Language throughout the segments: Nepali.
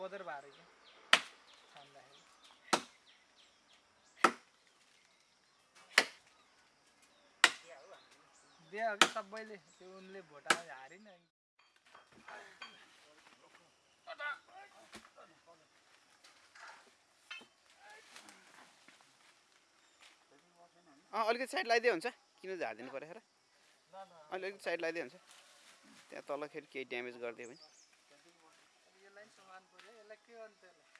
बदर भएर क्या छान्दाखेरि दियो कि सबैले त्यो उनले भोटामा हारिन अँ अलिकति साइड लगाइदियो हुन्छ। किन झारिदिनु पऱ्यो र अहिले अलिकति साइड लगाइदियो हुन्छ। त्यहाँ तलखेरि केही ड्यामेज गरिदियो भने। पऱ्यो यसलाई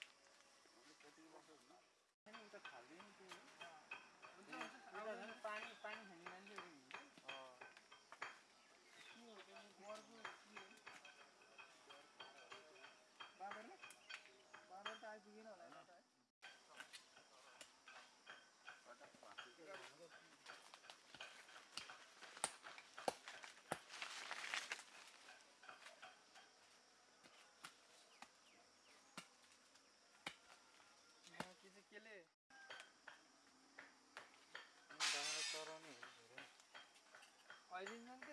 के गर्नु त पानी पानी खाने मान्छे बाबर बाबर त आइपुगेन होला नि त है यहाँ के चाहिँ केले अहिलेसम्म के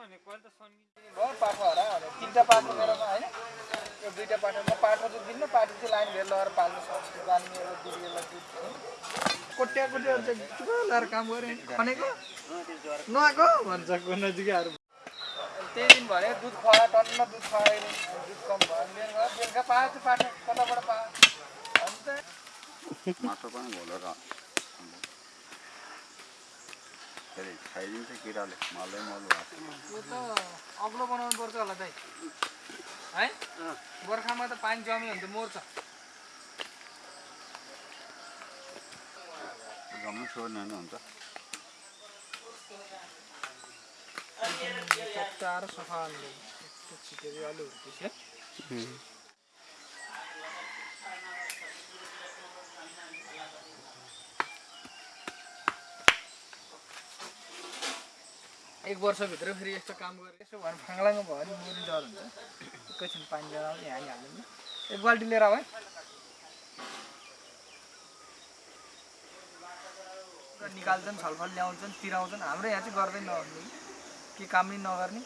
पाठो हरा तिनवटा पाठो मेरोमा होइन। यो दुइटा पाठो म पाठो चाहिँ दिन्न पाठो चाहिँ लाइन भेल लगाएर पाल्नु सक्छु बाल्ने एउटा दिदीहरूलाई दुध कोट्या कोट्या चाहिँ लगाएर काम गरेँ खनेको नआएको? भन्छ को नजिकैहरू त्यही दिन भने दुध खुवायो टन्न दुध खुवायो दुध कम भयो बेलुका बेलुका त्यो पाठो कताबाट पायो अन्त माटो पनि घोलेर अरे खाइदिन्छ किराले। मलै मल त्यो त अग्लो बनाउनु पर्छ होला दाइ। है? बर्खामा त पानी जम्यो भने त मर्छ। जम्मै सोर्ने नै हुन्छ। चट्टाएर सफा छिटेर अलि हुर्केछ एक वर्षभित्र फेरि यस्तो काम गरेर यसो भने फाङ्लाङ भयो भने मरि डर हुन्छ। एकैछिन पानी लिएर आउने हानी हाल्दैन। एक बाल्टी लिएर आऊ है। निकाल्छन् छलफल ल्याउँछन् तिराउँछन्। हाम्रो यहाँ चाहिँ गर्दै नगर्ने के काम नै नगर्ने।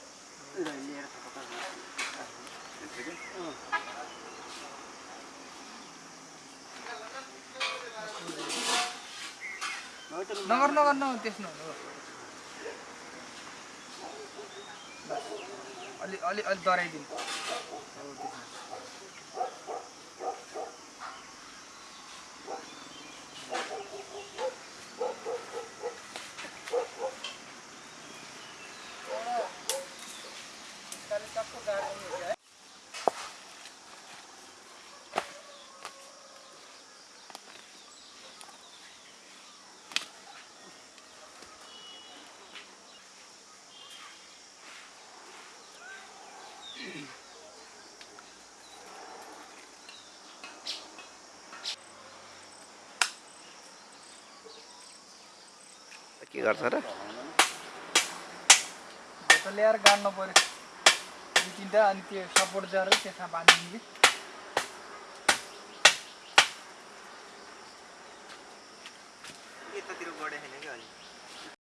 नगर नगर न त्यसमा अलि अलि अलि डराइदिनु। के गर्छ र? त ल्याएर गाड्नु पऱ्यो। दुई तिनवटा अनि त्यो सपोर्ट दिएर त्यसमा बाँधिदिनु कि। यतातिर गढे होइन